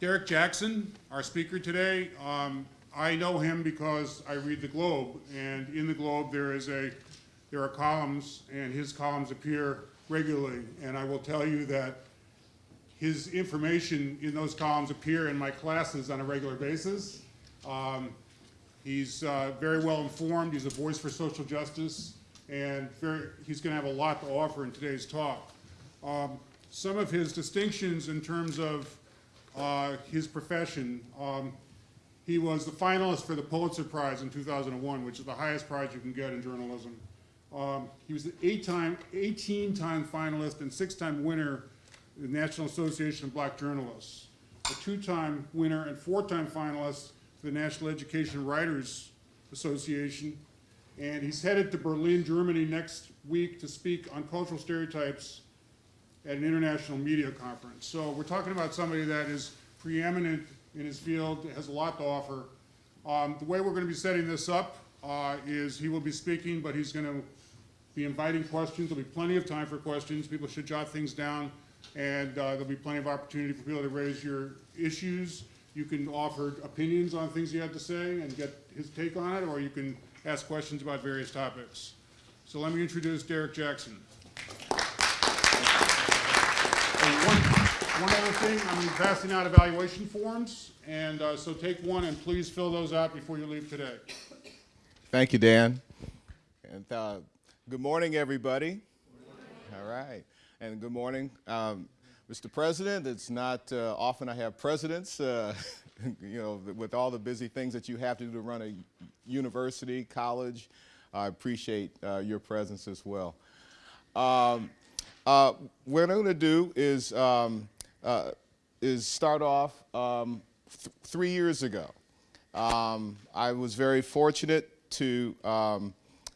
Derrick Jackson, our speaker today, um, I know him because I read the Globe, and in the Globe there is a there are columns, and his columns appear regularly. And I will tell you that his information in those columns appear in my classes on a regular basis. Um, he's uh, very well informed. He's a voice for social justice, and very, he's going to have a lot to offer in today's talk. Um, some of his distinctions in terms of uh, his profession. Um, he was the finalist for the Pulitzer Prize in 2001, which is the highest prize you can get in journalism. Um, he was the eight-time, 18-time finalist and six-time winner in the National Association of Black Journalists, a two-time winner and four-time finalist for the National Education Writers Association, and he's headed to Berlin, Germany next week to speak on cultural stereotypes at an international media conference. So we're talking about somebody that is preeminent in his field, has a lot to offer. Um, the way we're going to be setting this up uh, is he will be speaking, but he's going to be inviting questions. There'll be plenty of time for questions. People should jot things down, and uh, there'll be plenty of opportunity for people to raise your issues. You can offer opinions on things you have to say and get his take on it, or you can ask questions about various topics. So let me introduce Derrick Jackson. One other thing, I'm passing out evaluation forms, and uh, so take one and please fill those out before you leave today. Thank you, Dan. And uh, good morning, everybody. All right. And good morning, um, Mr. President. It's not uh, often I have presidents, uh, you know, with all the busy things that you have to do to run a university, college. I appreciate uh, your presence as well. Um, uh, what I'm going to do is, um, uh, is start off um, th three years ago. Um, I was very fortunate to um,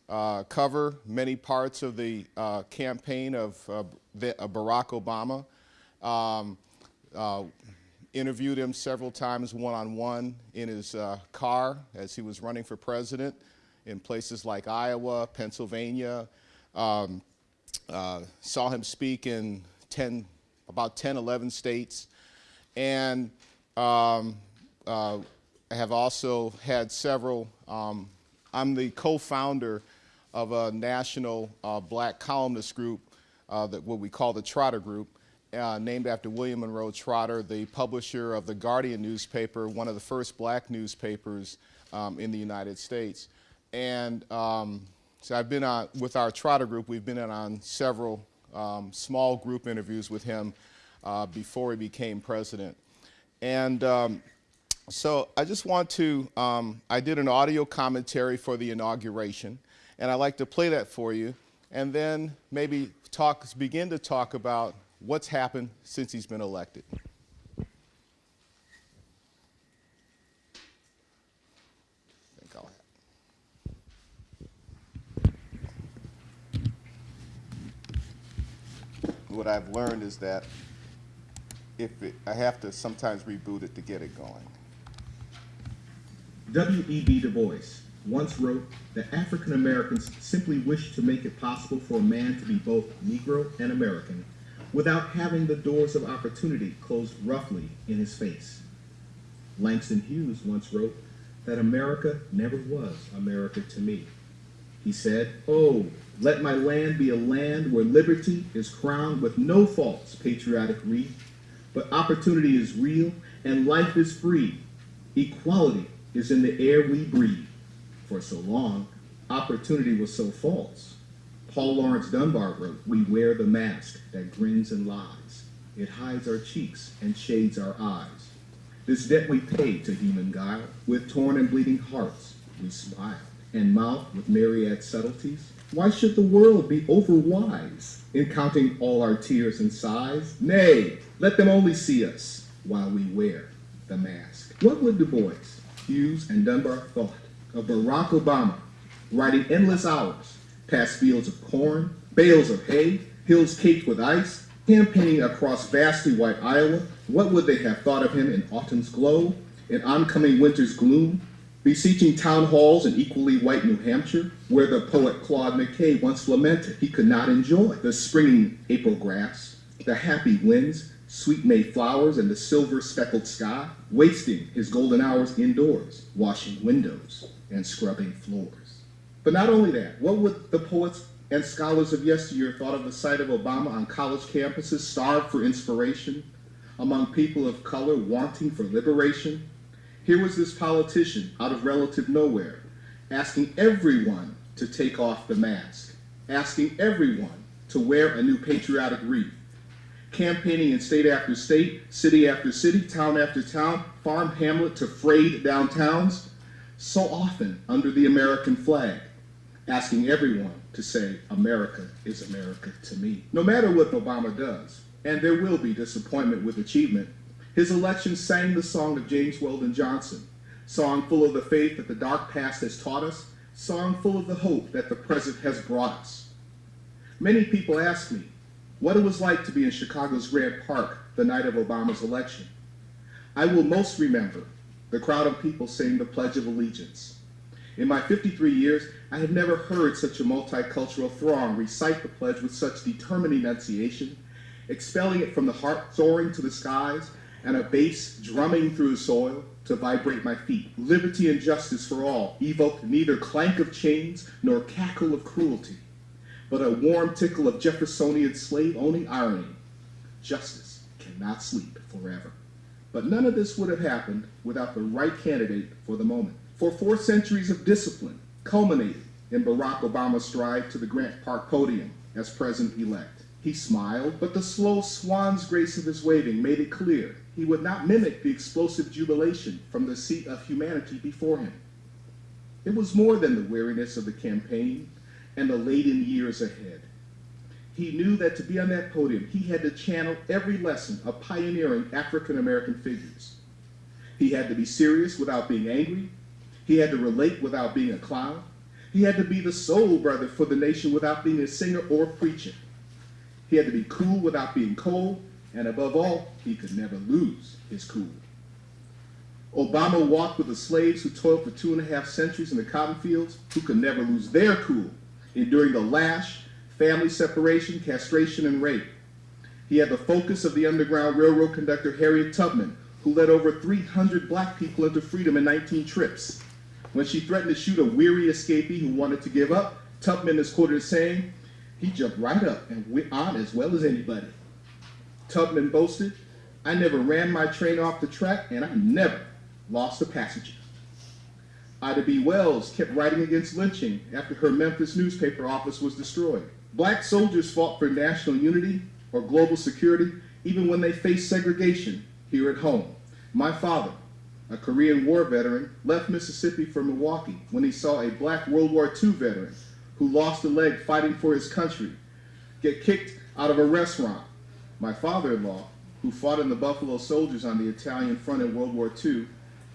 uh, cover many parts of the uh, campaign of uh, Barack Obama. Um, uh, interviewed him several times one-on-one -on -one in his uh, car as he was running for president in places like Iowa, Pennsylvania, um, uh, saw him speak in 10, about 10, 11 states, and um, uh, have also had several, um, I'm the co-founder of a national uh, black columnist group, uh, that what we call the Trotter Group, uh, named after William Monroe Trotter, the publisher of the Guardian newspaper, one of the first black newspapers um, in the United States. And um, so I've been on, with our Trotter group, we've been on several um, small group interviews with him uh, before he became president. And um, so I just want to, um, I did an audio commentary for the inauguration, and I'd like to play that for you, and then maybe talk, begin to talk about what's happened since he's been elected. What I've learned is that if it, I have to sometimes reboot it to get it going. W.E.B. Du Bois once wrote that African Americans simply wish to make it possible for a man to be both Negro and American without having the doors of opportunity closed roughly in his face. Langston Hughes once wrote that America never was America to me. He said, Oh, let my land be a land where liberty is crowned with no false patriotic wreath, but opportunity is real and life is free. Equality is in the air we breathe. For so long, opportunity was so false. Paul Laurence Dunbar wrote, we wear the mask that grins and lies. It hides our cheeks and shades our eyes. This debt we pay to human guile, with torn and bleeding hearts we smile, and mouth with myriad subtleties, why should the world be overwise in counting all our tears and sighs? Nay, let them only see us while we wear the mask. What would Du Bois, Hughes, and Dunbar thought of Barack Obama riding endless hours past fields of corn, bales of hay, hills caked with ice, campaigning across vastly white Iowa? What would they have thought of him in autumn's glow, in oncoming winter's gloom, beseeching town halls in equally white New Hampshire, where the poet Claude McKay once lamented he could not enjoy the springing April grass, the happy winds sweet May flowers and the silver speckled sky, wasting his golden hours indoors, washing windows and scrubbing floors. But not only that, what would the poets and scholars of yesteryear thought of the sight of Obama on college campuses starved for inspiration, among people of color wanting for liberation? Here was this politician out of relative nowhere, asking everyone to take off the mask, asking everyone to wear a new patriotic wreath, campaigning in state after state, city after city, town after town, farm hamlet to frayed downtowns, so often under the American flag, asking everyone to say, America is America to me. No matter what Obama does, and there will be disappointment with achievement, his election sang the song of James Weldon Johnson, song full of the faith that the dark past has taught us, song full of the hope that the present has brought us. Many people ask me what it was like to be in Chicago's Grant Park the night of Obama's election. I will most remember the crowd of people saying the Pledge of Allegiance. In my 53 years, I have never heard such a multicultural throng recite the pledge with such determined enunciation, expelling it from the heart, soaring to the skies, and a bass drumming through the soil to vibrate my feet. Liberty and justice for all evoked neither clank of chains nor cackle of cruelty, but a warm tickle of Jeffersonian slave-owning irony. Justice cannot sleep forever. But none of this would have happened without the right candidate for the moment. For four centuries of discipline culminated in Barack Obama's stride to the Grant Park podium as president-elect. He smiled, but the slow swan's grace of his waving made it clear he would not mimic the explosive jubilation from the seat of humanity before him. It was more than the weariness of the campaign and the laden years ahead. He knew that to be on that podium, he had to channel every lesson of pioneering African American figures. He had to be serious without being angry. He had to relate without being a clown. He had to be the soul brother for the nation without being a singer or preacher. He had to be cool without being cold, and above all, he could never lose his cool. Obama walked with the slaves who toiled for two and a half centuries in the cotton fields, who could never lose their cool, enduring the lash, family separation, castration, and rape. He had the focus of the Underground Railroad conductor Harriet Tubman, who led over 300 black people into freedom in 19 trips. When she threatened to shoot a weary escapee who wanted to give up, Tubman is quoted as saying, he jumped right up and went on as well as anybody. Tubman boasted, I never ran my train off the track and I never lost a passenger. Ida B. Wells kept writing against lynching after her Memphis newspaper office was destroyed. Black soldiers fought for national unity or global security even when they faced segregation here at home. My father, a Korean War veteran, left Mississippi for Milwaukee when he saw a black World War II veteran who lost a leg fighting for his country get kicked out of a restaurant. My father-in-law, who fought in the Buffalo Soldiers on the Italian front in World War II,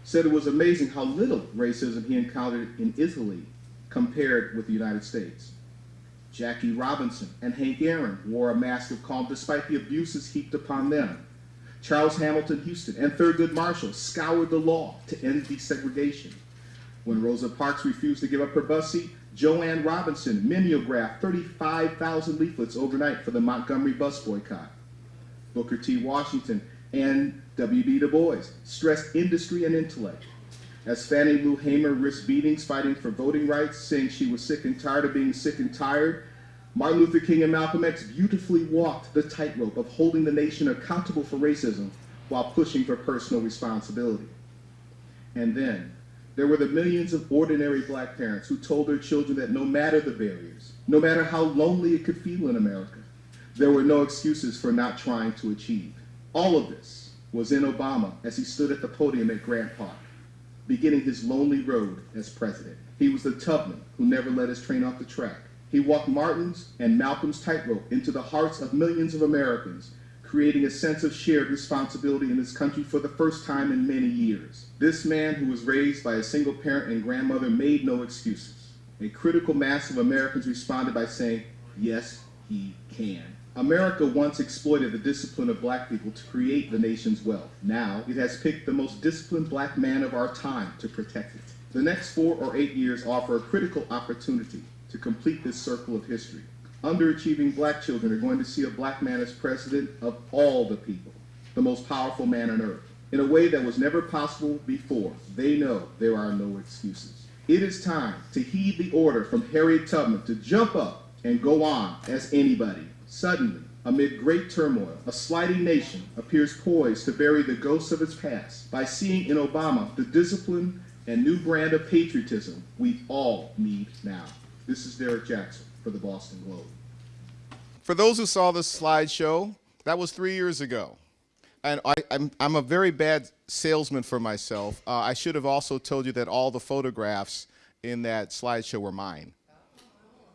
said it was amazing how little racism he encountered in Italy compared with the United States. Jackie Robinson and Hank Aaron wore a mask of calm despite the abuses heaped upon them. Charles Hamilton Houston and Thurgood Marshall scoured the law to end desegregation. When Rosa Parks refused to give up her bus seat, Jo Ann Robinson mimeographed 35,000 leaflets overnight for the Montgomery bus boycott. Booker T. Washington and W.B. Du Bois stressed industry and intellect. As Fannie Lou Hamer risked beatings fighting for voting rights, saying she was sick and tired of being sick and tired, Martin Luther King and Malcolm X beautifully walked the tightrope of holding the nation accountable for racism while pushing for personal responsibility. And then, there were the millions of ordinary black parents who told their children that no matter the barriers, no matter how lonely it could feel in America, there were no excuses for not trying to achieve. All of this was in Obama as he stood at the podium at Grant Park, beginning his lonely road as president. He was the Tubman who never let his train off the track. He walked Martin's and Malcolm's tightrope into the hearts of millions of Americans, creating a sense of shared responsibility in this country for the first time in many years. This man who was raised by a single parent and grandmother made no excuses. A critical mass of Americans responded by saying, yes, he can. America once exploited the discipline of black people to create the nation's wealth. Now, it has picked the most disciplined black man of our time to protect it. The next four or eight years offer a critical opportunity to complete this circle of history. Underachieving black children are going to see a black man as president of all the people. the most powerful man on earth. In a way that was never possible before, they know there are no excuses. It is time to heed the order from Harriet Tubman to jump up and go on as anybody. Suddenly, amid great turmoil, a sliding nation appears poised to bury the ghosts of its past by seeing in Obama the discipline and new brand of patriotism we all need now. This is Derrick Jackson for the Boston Globe. For those who saw this slideshow, that was three years ago. And I, I'm, I'm a very bad salesman for myself. Uh, I should have also told you that all the photographs in that slideshow were mine.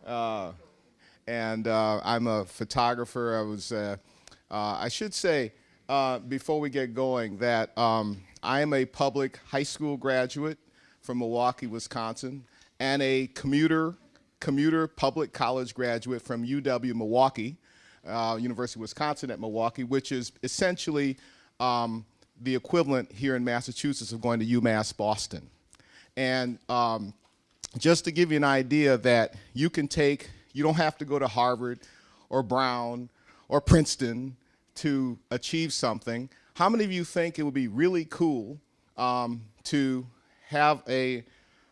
Uh, and uh, I'm a photographer. I was, uh, uh, I should say, uh, before we get going, that um, I am a public high school graduate from Milwaukee, Wisconsin, and a commuter, commuter public college graduate from UW Milwaukee, uh, University of Wisconsin at Milwaukee, which is essentially um, the equivalent here in Massachusetts of going to UMass Boston. And um, just to give you an idea that you can take, you don't have to go to Harvard or Brown or Princeton to achieve something. How many of you think it would be really cool um, to have a,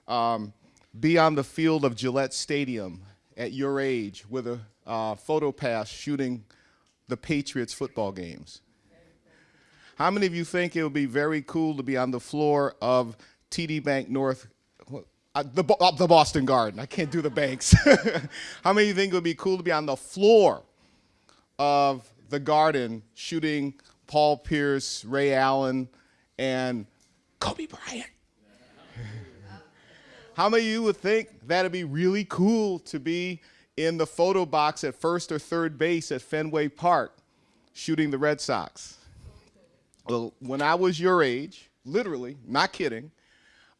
um, be on the field of Gillette Stadium at your age with a uh, photo pass shooting the Patriots football games? How many of you think it would be very cool to be on the floor of TD Banknorth, uh, the, uh, the Boston Garden? I can't do the banks. How many of you think it would be cool to be on the floor of the Garden shooting Paul Pierce, Ray Allen, and Kobe Bryant? How many of you would think that'd be really cool to be in the photo box at first or third base at Fenway Park shooting the Red Sox? Well, when I was your age, literally, not kidding,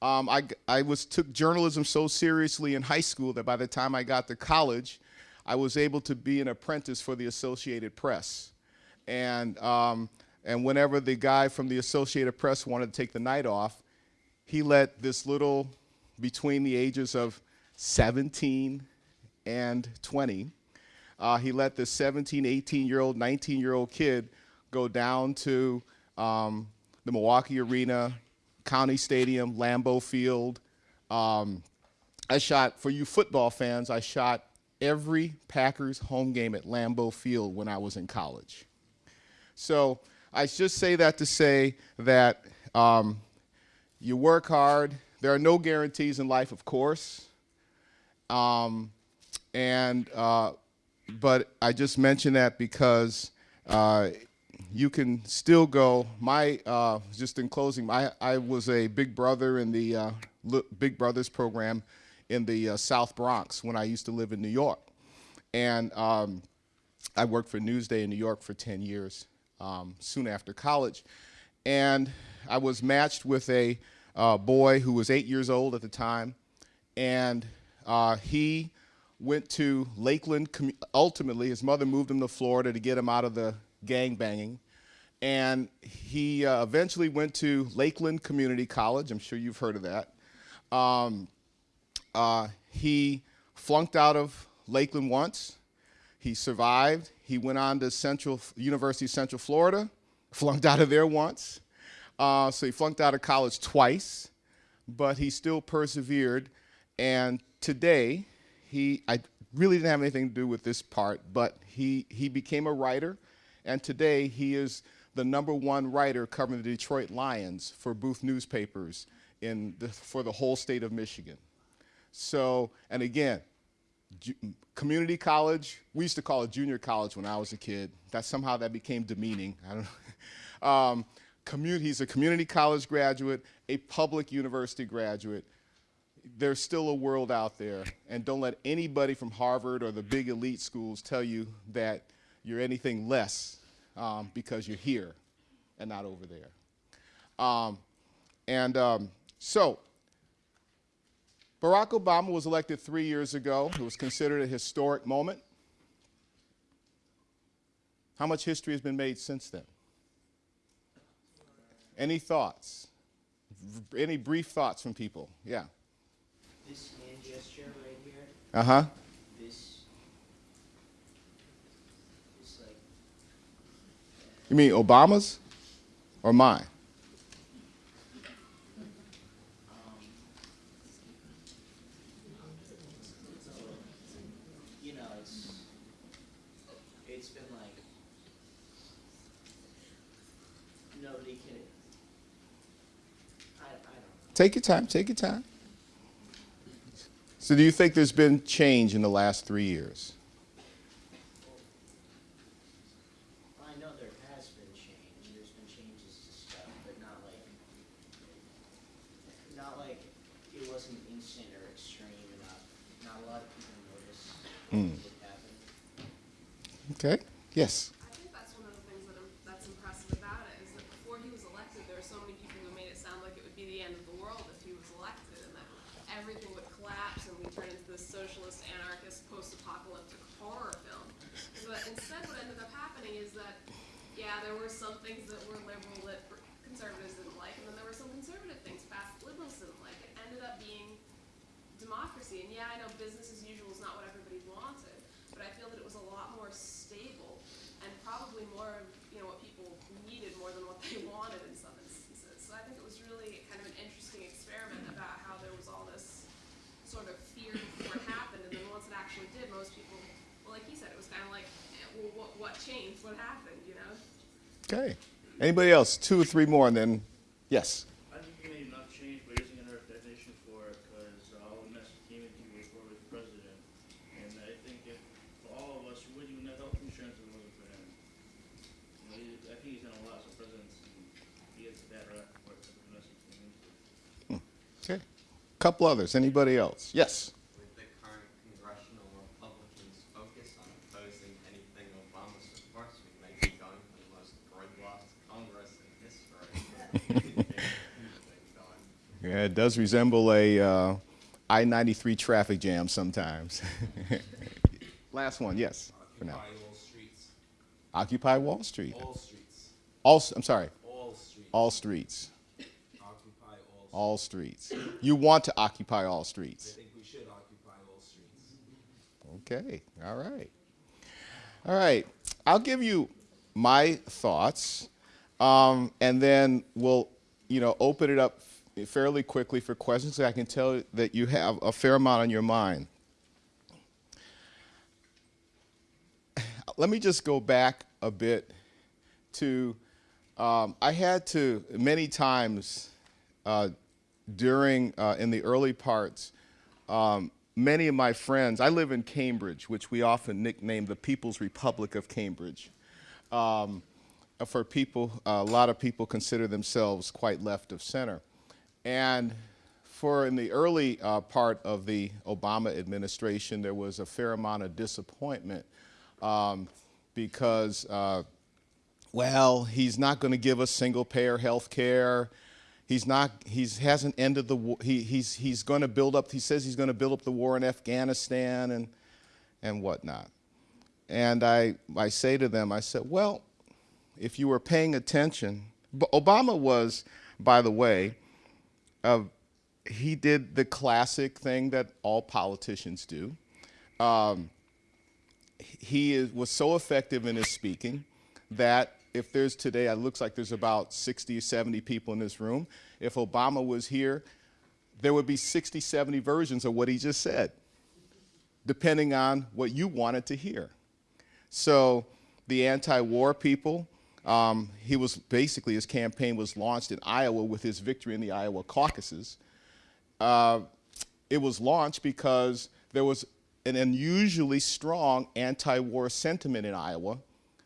um, I, I was took journalism so seriously in high school that by the time I got to college, I was able to be an apprentice for the Associated Press. And, um, and whenever the guy from the Associated Press wanted to take the night off, he let this little, between the ages of 17 and 20, uh, he let this 17, 18 year old, 19 year old kid go down to um, the Milwaukee Arena, County Stadium, Lambeau Field. Um, I shot, for you football fans, I shot every Packers home game at Lambeau Field when I was in college. So I just say that to say that um, you work hard. There are no guarantees in life, of course. Um, and uh, but I just mention that because uh, you can still go. My uh, just in closing, my I was a Big Brother in the uh, Big Brothers program in the uh, South Bronx when I used to live in New York, and um, I worked for Newsday in New York for 10 years. Um, soon after college, and I was matched with a uh, boy who was eight years old at the time, and uh, he went to Lakeland. Ultimately, his mother moved him to Florida to get him out of the gang banging. And he uh, eventually went to Lakeland Community College. I'm sure you've heard of that. Um, uh, he flunked out of Lakeland once. He survived. He went on to Central University of Central Florida, flunked out of there once. Uh, so he flunked out of college twice, but he still persevered. And today, he I really didn't have anything to do with this part, but he he became a writer, and today he is the number one writer covering the Detroit Lions for Booth newspapers in the, for the whole state of Michigan. So, and again, community college, we used to call it junior college when I was a kid. That somehow that became demeaning. I don't know. Um, commu- he's a community college graduate, a public university graduate. There's still a world out there, and don't let anybody from Harvard or the big elite schools tell you that you're anything less um, because you're here and not over there. Um, and um, so, Barack Obama was elected three years ago. It was considered a historic moment. How much history has been made since then? Any thoughts? V- Any brief thoughts from people? Yeah. This hand gesture right here, Uh huh. this, this like, You mean Obama's? or mine? You know, it's, it's been like, nobody can, I, I don't know. Take your time, take your time. So, do you think there's been change in the last three years? I know there has been change, there's been changes to stuff, but not like, not like it wasn't instant or extreme enough. Not a lot of people noticed what happened. Okay, yes. I think that's one of the things that im- that's impressive about it, is that before he was elected, there were so many people who made it sound like it would be the end of the world if he was elected, and that everything would collapse and we'd turn into this socialist, anarchist, post-apocalyptic horror film. But instead, what ended up happening is that, yeah, there were some things that were liberal that conservatives didn't like, and then there were some conservative things didn't like. It ended up being democracy. And yeah, I know business as usual is not what everybody wanted, but I feel that it was a lot more stable and probably more of you know what people needed more than what they wanted in some instances. So I think it was really kind of an interesting experiment about how there was all this sort of fear before it happened, and then once it actually did, most people, well, like he said, it was kind of like, eh, well, what what changed? What happened? You know. Okay. Anybody else? Two or three more, and then, yes. I think maybe enough change, but he's a nervous definition for it, because uh message came into before with president. And I think if all of us, you made enough change by using another definition for it, because all the message came into you before he was president. And I think if, for all of us, we wouldn't even have health insurance if it wasn't for him. You know, he, I think he's done a lot as a president, and he has a bad rap for it, the message came into. Okay. Couple others. Anybody else? Yes. with the current congressional Republicans' focus on opposing anything Obama supports, we may be going for the most gridlocked Congress in history. Yeah, it does resemble a uh, I-93 traffic jam sometimes. Last one, yes. For now. Occupy all streets. Occupy Wall Street. All streets. All, I'm sorry, All streets. all streets. Occupy all. All streets. You want to occupy all streets. I think we should occupy all streets. Okay, all right. All right, I'll give you my thoughts, um, and then we'll, you know, open it up fairly quickly for questions. I can tell that you have a fair amount on your mind. Let me just go back a bit to, um, I had to many times uh, during, uh, in the early parts, um, many of my friends, I live in Cambridge, which we often nickname the People's Republic of Cambridge. Um, for people, a lot of people consider themselves quite left of center. And for in the early uh, part of the Obama administration, there was a fair amount of disappointment um, because uh, well, he's not going to give us single payer health care. He's not, he's hasn't ended the war. He, he's, he's going to build up, he says he's going to build up the war in Afghanistan and, and whatnot. And I, I say to them, I said, well, if you were paying attention, Obama was, by the way, uh, he did the classic thing that all politicians do. Um, he is, was so effective in his speaking that if there's today, it looks like there's about 60 or 70 people in this room. If Obama was here, there would be 60, 70 versions of what he just said, depending on what you wanted to hear. So the anti-war people, um, he was basically, his campaign was launched in Iowa with his victory in the Iowa caucuses. Uh, it was launched because there was an unusually strong anti-war sentiment in Iowa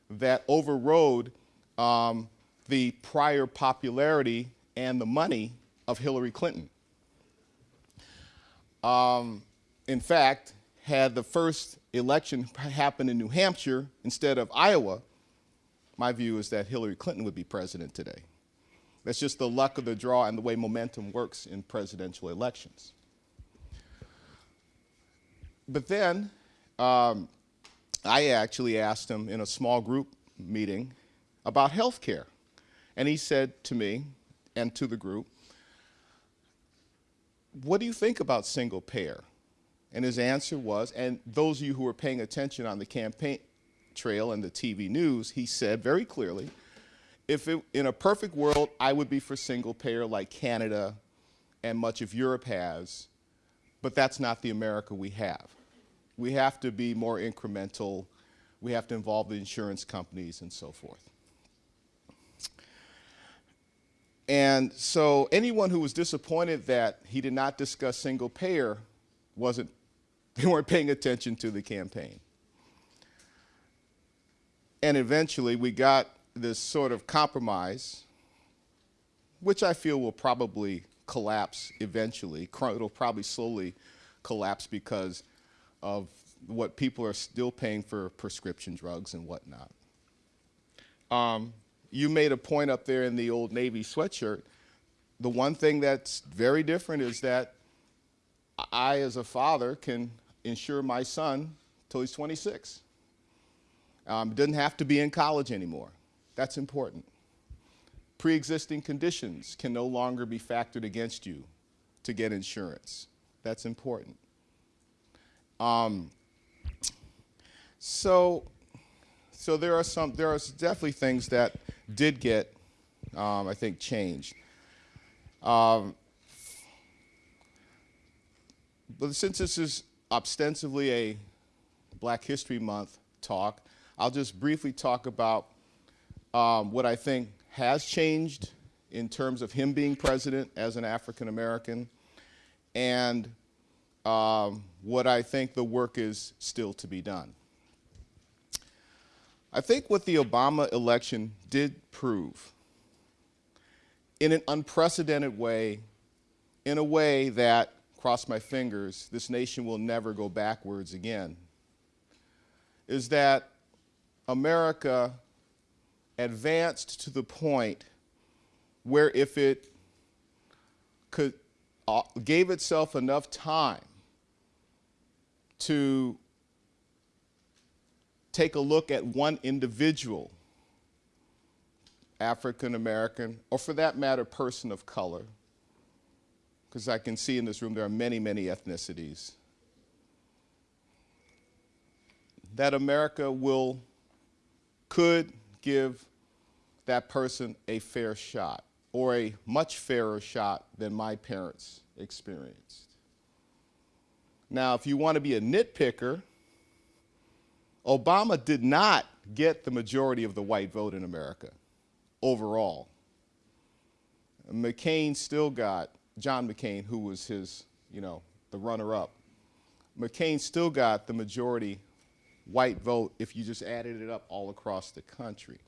that overrode um, the prior popularity and the money of Hillary Clinton. Um, in fact, had the first election happened in New Hampshire instead of Iowa, my view is that Hillary Clinton would be president today. That's just the luck of the draw and the way momentum works in presidential elections. But then um, I actually asked him in a small group meeting about health care. And he said to me and to the group, What do you think about single payer? And his answer was, and those of you who were paying attention on the campaign trail and the TV news, he said very clearly, if it, in a perfect world, I would be for single payer like Canada and much of Europe has, but that's not the America we have. We have to be more incremental. We have to involve the insurance companies and so forth. And so anyone who was disappointed that he did not discuss single payer wasn't, they weren't paying attention to the campaign. And eventually we got this sort of compromise, which I feel will probably collapse eventually. It'll probably slowly collapse because of what people are still paying for prescription drugs and whatnot. Um, you made a point up there in the old Navy sweatshirt. The one thing that's very different is that I, as a father, can insure my son till he's 26. Um, doesn't have to be in college anymore. That's important. Pre existing conditions can no longer be factored against you to get insurance. That's important. Um, so, so there are some, there are definitely things that did get, um, I think, changed. Um, but since this is ostensibly a Black History Month talk, I'll just briefly talk about um, what I think has changed in terms of him being president as an African American and um, what I think the work is still to be done. I think what the Obama election did prove in an unprecedented way, in a way that, cross my fingers, this nation will never go backwards again, is that America advanced to the point where if it could uh, gave itself enough time to take a look at one individual, African American, or for that matter, person of color, because I can see in this room there are many, many ethnicities, that America will, could give that person a fair shot, or a much fairer shot than my parents experienced. Now, if you want to be a nitpicker, Obama did not get the majority of the white vote in America overall. McCain still got, John McCain, who was his, you know, the runner up, McCain still got the majority white vote if you just added it up all across the country.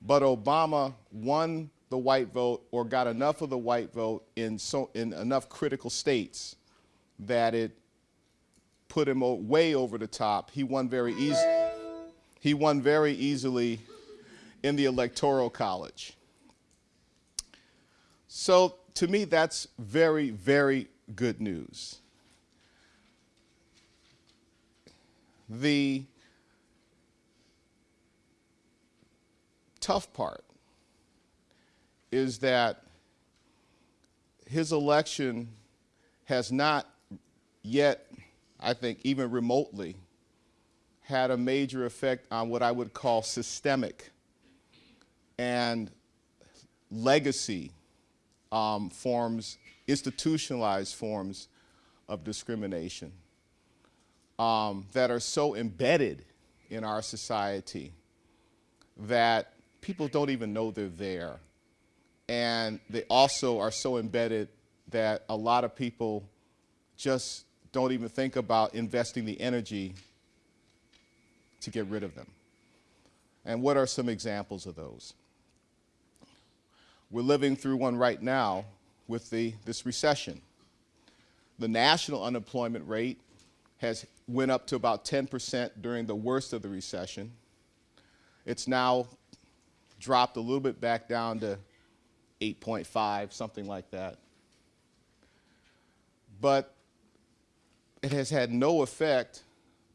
But Obama won the white vote or got enough of the white vote in, so, in enough critical states that it put him way over the top. He won very easy. He won very easily in the electoral college. So to me, that's very, very good news. The tough part is that his election has not yet, I think, even remotely, had a major effect on what I would call systemic and legacy um, forms, institutionalized forms of discrimination um, that are so embedded in our society that people don't even know they're there. And they also are so embedded that a lot of people just don't even think about investing the energy to get rid of them. And what are some examples of those? We're living through one right now with the, this recession. The national unemployment rate has went up to about 10% during the worst of the recession. It's now dropped a little bit back down to 8.5, something like that. But it has had no effect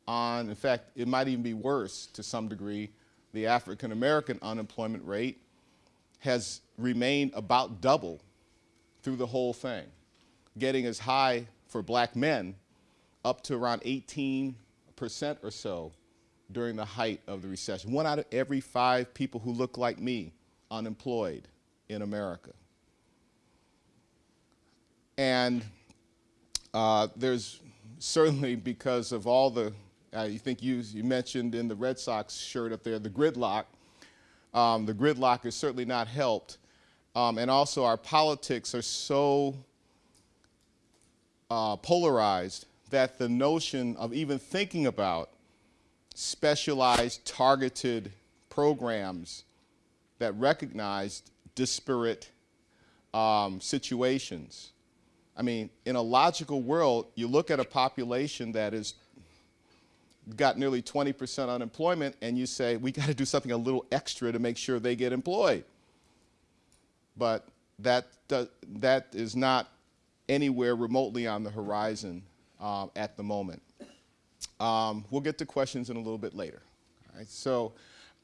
on, in fact, it might even be worse to some degree. The African American unemployment rate has remained about double through the whole thing, getting as high for black men up to around 18% or so during the height of the recession. One out of every five people who look like me unemployed in America. And uh, there's certainly because of all the, uh, you think you, you mentioned in the Red Sox shirt up there, the gridlock. Um, the gridlock has certainly not helped. Um, and also our politics are so uh, polarized that the notion of even thinking about specialized, targeted programs that recognized disparate um, situations. I mean, in a logical world, you look at a population that is got nearly 20% unemployment and you say, we got to do something a little extra to make sure they get employed. But that, does, that is not anywhere remotely on the horizon um, at the moment. Um, we'll get to questions in a little bit later. All right, so,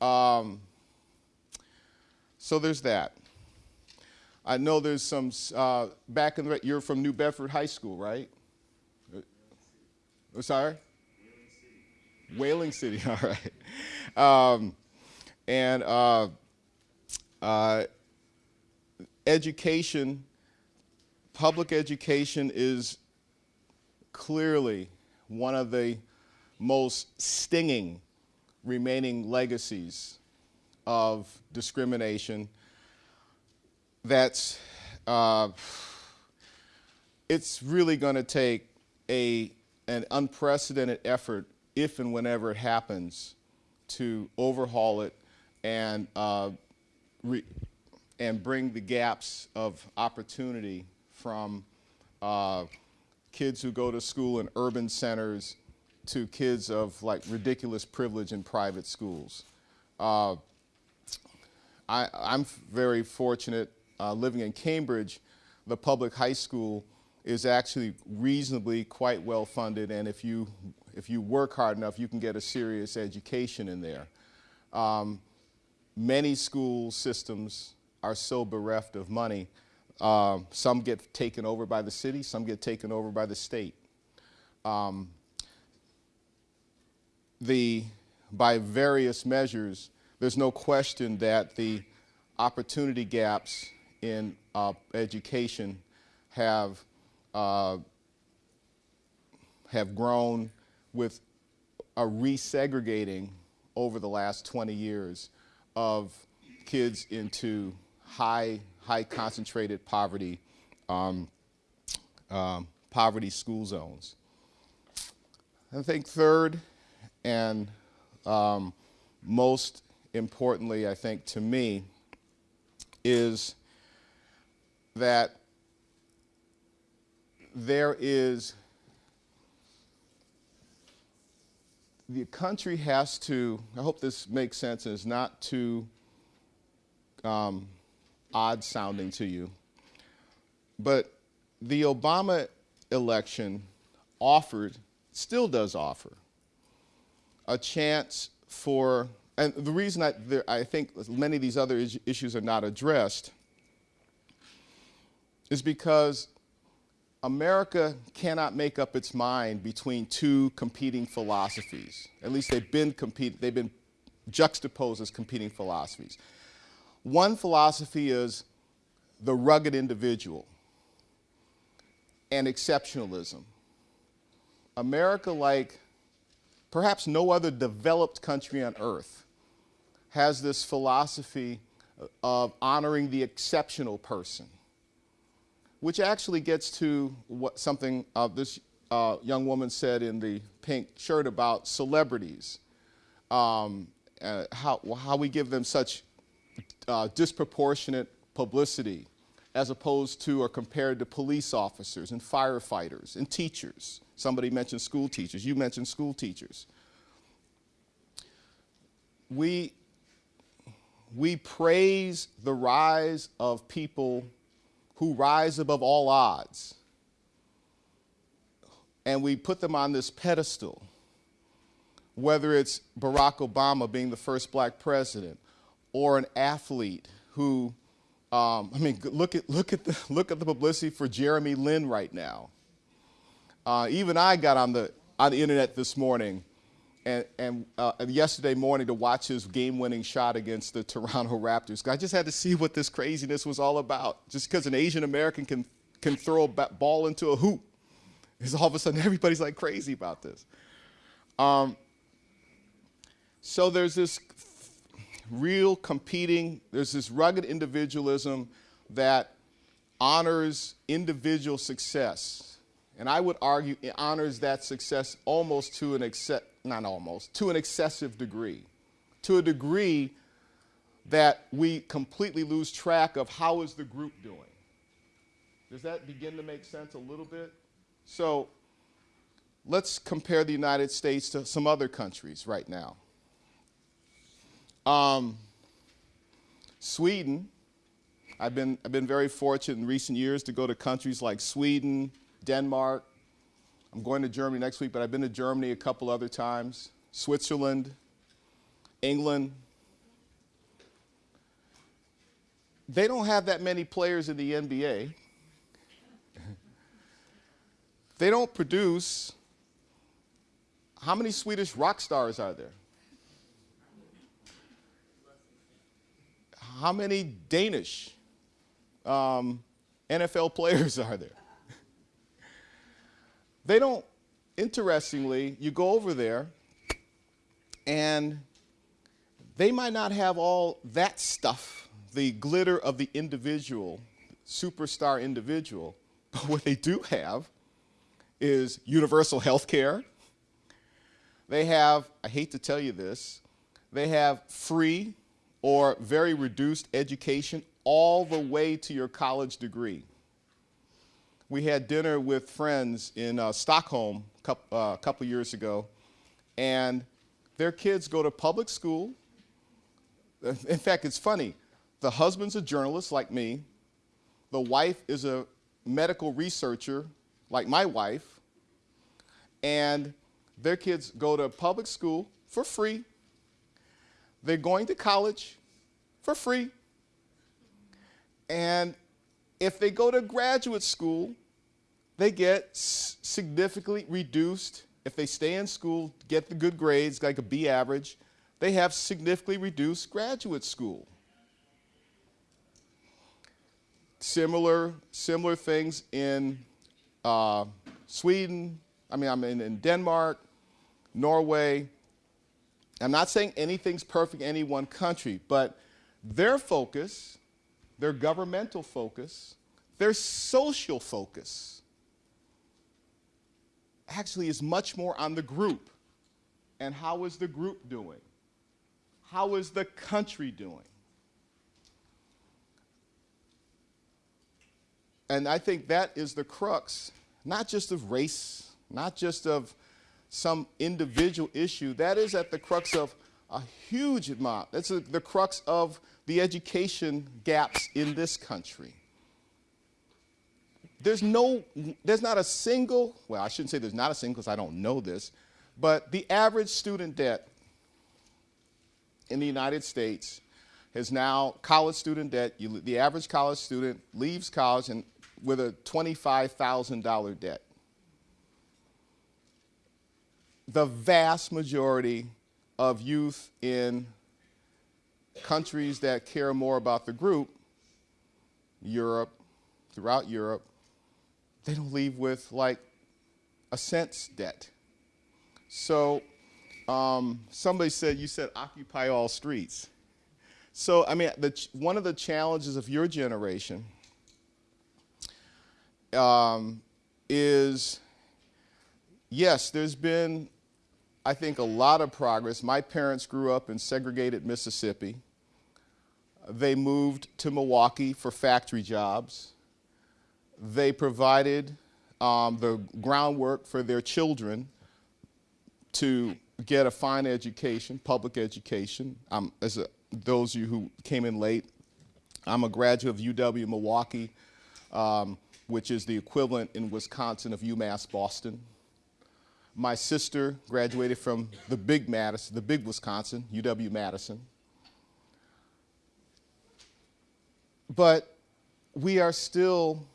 um, so there's that. I know there's some, uh, back in the, you're from New Bedford High School, right? Uh, sorry? Whaling City, all right. Um, and uh, uh, education, public education is clearly one of the most stinging remaining legacies of discrimination that's uh, it's really going to take a an unprecedented effort if and whenever it happens to overhaul it and uh, and bring the gaps of opportunity from uh, kids who go to school in urban centers to kids of like ridiculous privilege in private schools. Uh, I, am very fortunate uh, living in Cambridge, the public high school is actually reasonably quite well funded and if you, if you work hard enough you can get a serious education in there. Um, many school systems are so bereft of money. Um, some get taken over by the city, some get taken over by the state. Um, the, by various measures, there's no question that the opportunity gaps in uh, education have uh, have grown with a resegregating over the last 20 years of kids into high high concentrated poverty um, um, poverty school zones. I think third and um, most importantly, I think to me, is that there is, the country has to, I hope this makes sense is not too um, odd sounding to you, but the Obama election offered, still does offer, a chance for, and the reason I, there, I think many of these other is issues are not addressed is because America cannot make up its mind between two competing philosophies. At least they've been compete, they've been juxtaposed as competing philosophies. One philosophy is the rugged individual and exceptionalism. America, like perhaps no other developed country on earth, has this philosophy of honoring the exceptional person which actually gets to what something uh, this uh, young woman said in the pink shirt about celebrities, um, uh, how, how we give them such uh, disproportionate publicity as opposed to or compared to police officers and firefighters and teachers. Somebody mentioned school teachers. You mentioned school teachers. We, we praise the rise of people who rise above all odds. And we put them on this pedestal, whether it's Barack Obama being the first black president or an athlete who, um, I mean, look at, look, at the, look at the publicity for Jeremy Lin right now. Uh, even I got on the, on the internet this morning and, and uh, yesterday morning to watch his game-winning shot against the Toronto Raptors. I just had to see what this craziness was all about. Just because an Asian American can can throw a ball into a hoop, is all of a sudden everybody's like crazy about this. Um, so there's this real competing. There's this rugged individualism that honors individual success. And I would argue it honors that success almost to an exce- not almost, to an excessive degree. To a degree that we completely lose track of how is the group doing. Does that begin to make sense a little bit? So let's compare the United States to some other countries right now. Um, Sweden, I've been, I've been very fortunate in recent years to go to countries like Sweden, Denmark. I'm going to Germany next week, but I've been to Germany a couple other times, Switzerland, England. They don't have that many players in the NBA. they don't produce. How many Swedish rock stars are there? How many Danish um, NFL players are there? they don't, interestingly, you go over there and they might not have all that stuff, the glitter of the individual, superstar individual, but what they do have is universal health care. They have, I hate to tell you this, they have free or very reduced education all the way to your college degree. We had dinner with friends in uh, Stockholm a couple, uh, couple years ago, and their kids go to public school. In fact, it's funny. The husband's a journalist like me. The wife is a medical researcher like my wife. And their kids go to public school for free. They're going to college for free. And if they go to graduate school, they get significantly reduced. If they stay in school, get the good grades, like a B average, they have significantly reduced graduate school. Similar, similar things in uh, Sweden, I mean, I'm in, in Denmark, Norway. I'm not saying anything's perfect in any one country, but their focus, their governmental focus, their social focus actually is much more on the group. And how is the group doing? How is the country doing? And I think that is the crux, not just of race, not just of some individual issue, that is at the crux of a huge amount. That's a, the crux of the education gaps in this country. There's no, there's not a single, well, I shouldn't say there's not a single because I don't know this, but the average student debt in the United States has now college student debt. You, the average college student leaves college and with a $25,000 debt. The vast majority of youth in countries that care more about the group, Europe, throughout Europe, they don't leave with like a cent's debt. So um, somebody said, you said occupy all streets. So, I mean, the, one of the challenges of your generation um, is, yes, there's been, I think, a lot of progress. My parents grew up in segregated Mississippi. They moved to Milwaukee for factory jobs. They provided um, the groundwork for their children to get a fine education, public education. As a, those of you who came in late, I'm a graduate of UW Milwaukee, um, which is the equivalent in Wisconsin of UMass Boston. My sister graduated from the big Madison, the big Wisconsin, UW Madison. But we are still,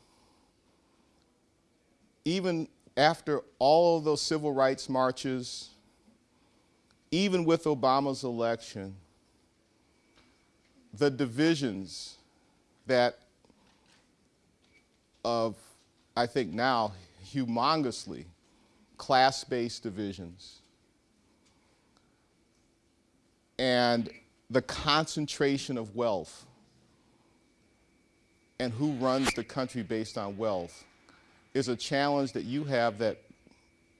even after all of those civil rights marches, even with Obama's election, the divisions that of, I think now, humongously class-based divisions. And the concentration of wealth. And who runs the country based on wealth is a challenge that you have that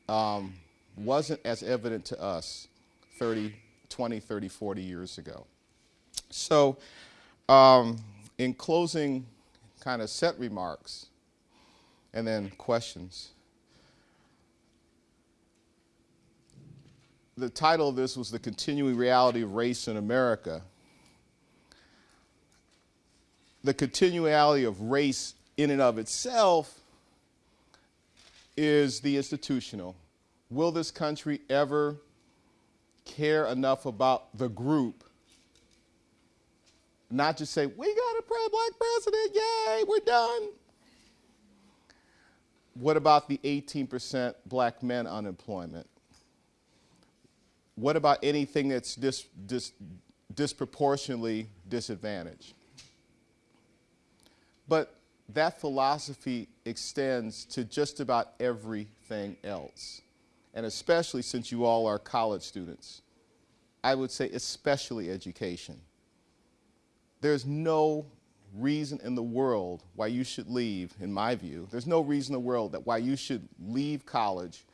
um, wasn't as evident to us 30, 20, 30, 40 years ago. So, um, in closing kind of set remarks and then questions, the title of this was The Continuing Reality of Race in America. The continuality of race in and of itself is the institutional. Will this country ever care enough about the group? Not just say, we got a black president, yay, we're done. What about the 18% black men unemployment? What about anything that's dis, dis, disproportionately disadvantaged? But that philosophy extends to just about everything else. And especially since you all are college students, I would say especially education. There's no reason in the world why you should leave, in my view, there's no reason in the world that why you should leave college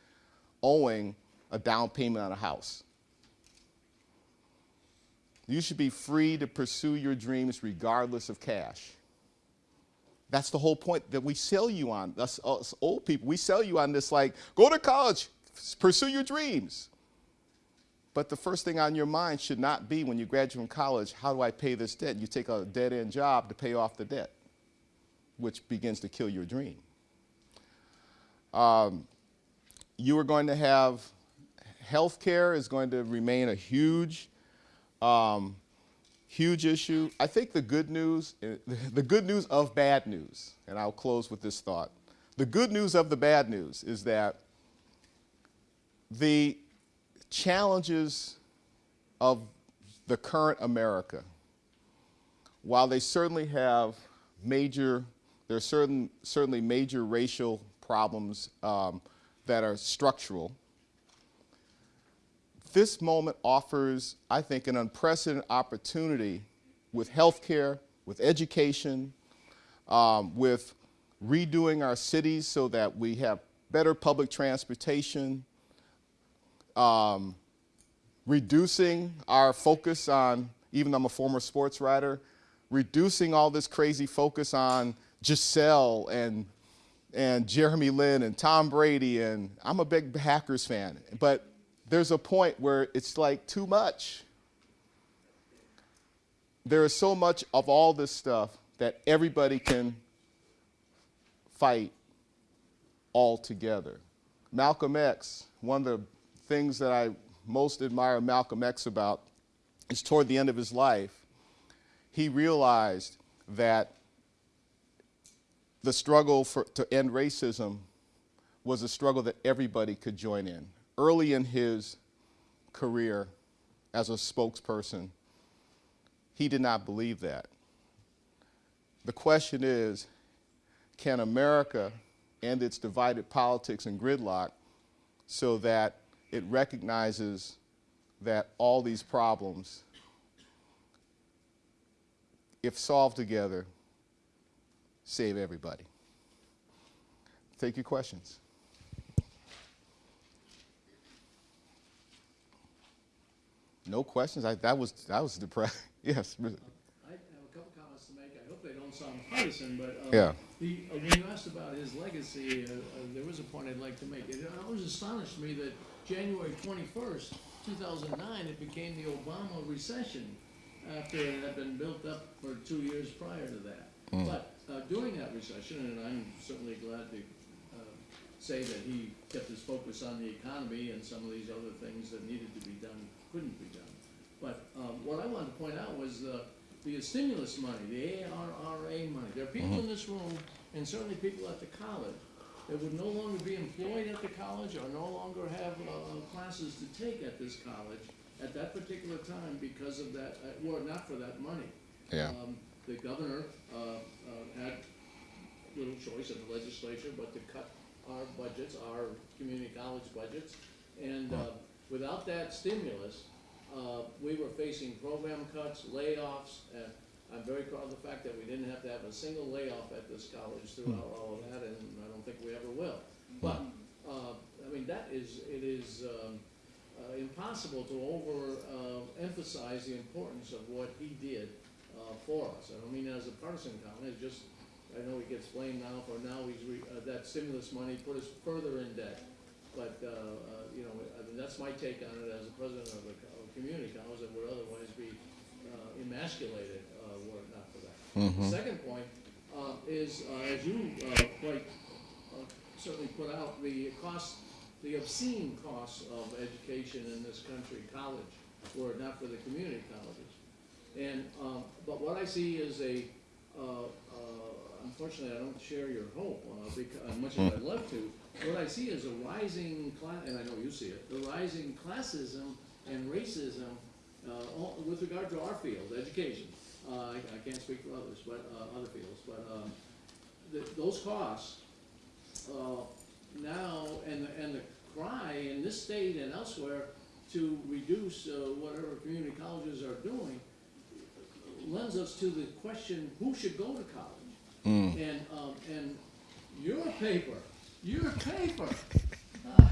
owing a down payment on a house. You should be free to pursue your dreams regardless of cash. That's the whole point that we sell you on, us, us old people. We sell you on this like, go to college, pursue your dreams. But the first thing on your mind should not be when you graduate from college, how do I pay this debt? You take a dead end job to pay off the debt, which begins to kill your dream. Um, you are going to have health care is going to remain a huge um, huge issue. I think the good news, the good news of bad news, and I'll close with this thought. The good news of the bad news is that the challenges of the current America, while they certainly have major, there are certain, certainly major racial problems um, that are structural, this moment offers, I think, an unprecedented opportunity with healthcare, with education, um, with redoing our cities so that we have better public transportation, um, reducing our focus on, even though I'm a former sports writer, reducing all this crazy focus on Gisele and and Jeremy Lin and Tom Brady. And I'm a big Packers fan, but there's a point where it's like too much. There is so much of all this stuff that everybody can fight all together. Malcolm X, one of the things that I most admire Malcolm X about is toward the end of his life, he realized that the struggle for, to end racism was a struggle that everybody could join in early in his career as a spokesperson, he did not believe that. The question is, can America end its divided politics and gridlock so that it recognizes that all these problems, if solved together, save everybody? Take your questions. No questions? I, that was, that was depressing. yes. I have a couple comments to make. I hope they don't sound partisan, but uh, Yeah. the, uh, when you asked about his legacy, uh, uh, there was a point I'd like to make. It always astonished me that January twenty-first, two thousand nine, it became the Obama recession after it had been built up for two years prior to that. But uh, during that recession, and I'm certainly glad to uh, say that he kept his focus on the economy and some of these other things that needed to be done couldn't be done. But um, what I wanted to point out was uh, the stimulus money, the ARRA money. There are people in this room, and certainly people at the college, that would no longer be employed at the college or no longer have uh, classes to take at this college at that particular time, because of that, uh, were it not for that money, Yeah. um, the governor, uh, uh, had little choice in the legislature but to cut our budgets, our community college budgets. And, uh, without that stimulus, uh, we were facing program cuts, layoffs, and I'm very proud of the fact that we didn't have to have a single layoff at this college throughout all of that, and I don't think we ever will. But, uh, I mean, that is, it is, um, uh, impossible to overemphasize uh, the importance of what he did, uh, for us. I don't mean as a partisan comment, it's just, I know he gets blamed now for now he's re, uh, that stimulus money put us further in debt. But, uh, uh, you know, I mean, that's my take on it as a president of a, of a community college that would otherwise be, uh, emasculated, uh, were it not for that. The second point, uh, is, uh, as you, uh, quite, uh, certainly put out, the cost, the obscene costs of education in this country, college, were it not for the community colleges. And, um, but what I see is a, uh, uh, unfortunately, I don't share your hope, uh, because, as much as I'd love to. What I see is a rising class, and I know you see it, the rising classism and racism, uh, all- with regard to our field, education. Uh, I, I can't speak for others, but, uh, other fields, but, um, the, those costs, uh, now, and, the- and the cry in this state and elsewhere to reduce, uh, whatever community colleges are doing, lends us to the question, who should go to college? And, um, and your paper, your paper, uh,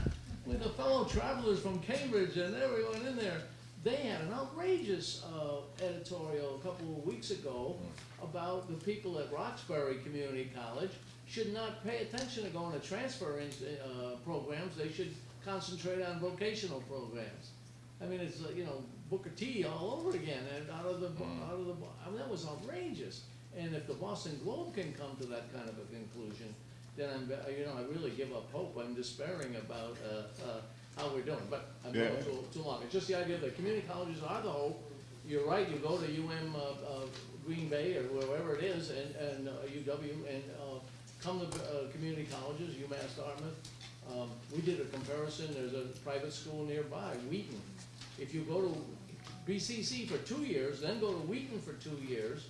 with the fellow travelers from Cambridge and everyone in there, they had an outrageous, uh, editorial a couple of weeks ago about the people at Roxbury Community College should not pay attention to going to transfer in, uh, programs, they should concentrate on vocational programs. I mean, it's, uh, you know, Booker T all over again, and out of the, out of the, I mean, that was outrageous. And if the Boston Globe can come to that kind of a conclusion, then I'm, you know, I really give up hope, I'm despairing about, uh, uh, how we're doing, but I'm going too, too long. It's just the idea that community colleges are the hope. You're right, you go to UM, uh, uh, Green Bay or wherever it is, and, and uh, UW, and, uh, come to, uh, community colleges, UMass Dartmouth. Um, we did a comparison, there's a private school nearby, Wheaton. If you go to BCC for two years, then go to Wheaton for two years,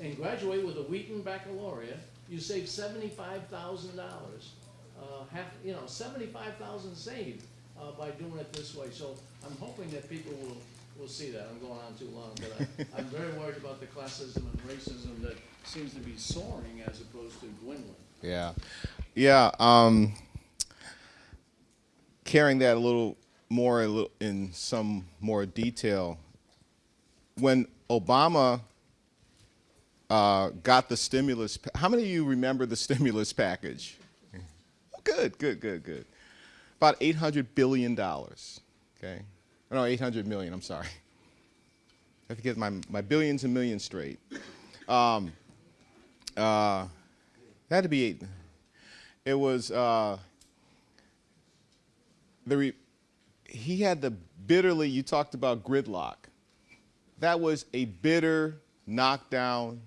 and graduate with a Wheaton baccalaureate, you save seventy-five thousand dollars. Uh, half, you know, seventy-five thousand saved, uh, by doing it this way, so I'm hoping that people will, will see that, I'm going on too long, but I, I'm very worried about the classism and racism that seems to be soaring as opposed to dwindling. Yeah, yeah. Um, carrying that a little more a little- in some more detail. When Obama uh, got the stimulus, how many of you remember the stimulus package? Oh, good, good, good, good. About eight hundred billion dollars. Okay, Oh, no, eight hundred million. I'm sorry. I have to get my my billions and millions straight. Um, uh, that had to be eight. It was uh, the he had the bitterly. You talked about gridlock. That was a bitter, knockdown,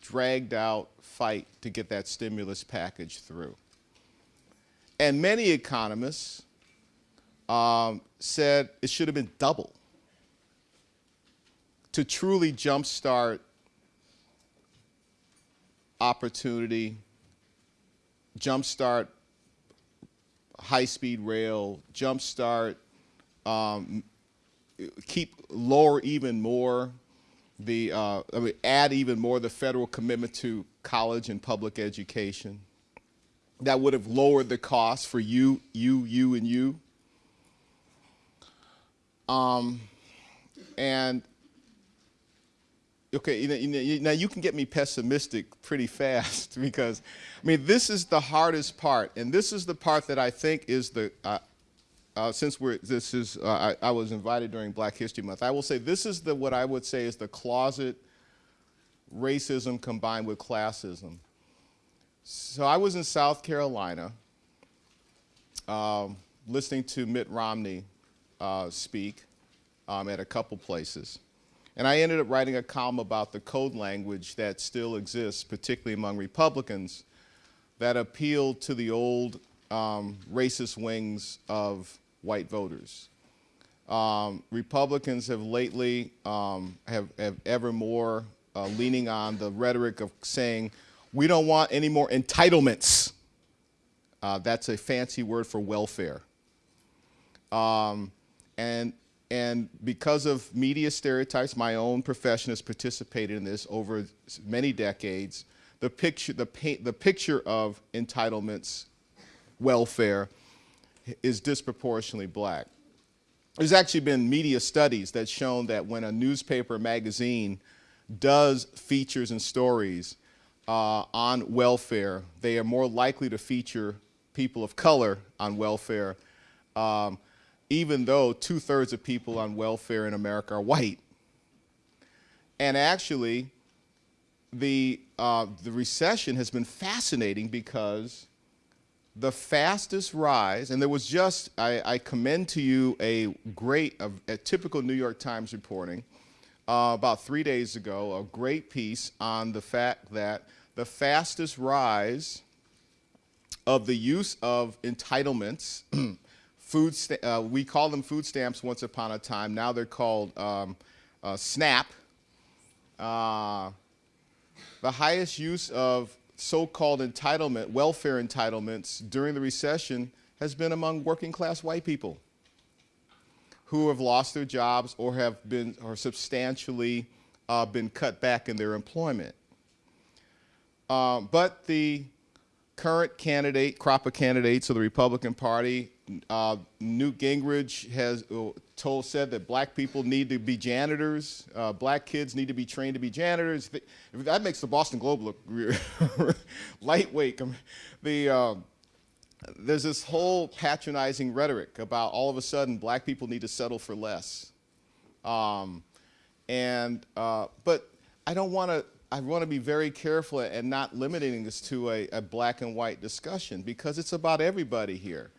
dragged out fight to get that stimulus package through. And many economists um, said it should have been double to truly jumpstart opportunity, jumpstart high-speed rail, jumpstart, um, keep lower even more the, uh, I mean, add even more the federal commitment to college and public education. That would have lowered the cost for you, you, you, and you. Um, and okay, you know, you know, now you can get me pessimistic pretty fast because, I mean, this is the hardest part, and this is the part that I think is the. Uh, uh, since we're this is uh, I, I was invited during Black History Month, I will say this is the what I would say is the closet racism combined with classism. So I was in South Carolina, um, listening to Mitt Romney uh, speak um, at a couple places. And I ended up writing a column about the code language that still exists, particularly among Republicans, that appealed to the old um, racist wings of white voters. Um, Republicans have lately um, have, have ever more uh, leaning on the rhetoric of saying we don't want any more entitlements. Uh, that's a fancy word for welfare. Um, and and because of media stereotypes, my own profession has participated in this over many decades. The picture, the, paint, the picture of entitlements, welfare, is disproportionately black. There's actually been media studies that shown that when a newspaper magazine does features and stories uh, on welfare, they are more likely to feature people of color on welfare, um, even though two-thirds of people on welfare in America are white. And actually, the, uh, the recession has been fascinating because the fastest rise, and there was just, I, I commend to you a great, a, a typical New York Times reporting uh, about three days ago, a great piece on the fact that the fastest rise of the use of entitlements, food, uh, we call them food stamps once upon a time, now they're called um, uh, SNAP. Uh, the highest use of so-called entitlement, welfare entitlements during the recession has been among working class white people who have lost their jobs or have been or substantially uh, been cut back in their employment. Um, but the current candidate, crop of candidates of the Republican Party, uh, Newt Gingrich has uh, told said that black people need to be janitors, uh, black kids need to be trained to be janitors. That makes the Boston Globe look lightweight. The um, there's this whole patronizing rhetoric about all of a sudden black people need to settle for less. Um, and uh, but I don't want to. I want to be very careful and not limiting this to a, a black and white discussion because it's about everybody here.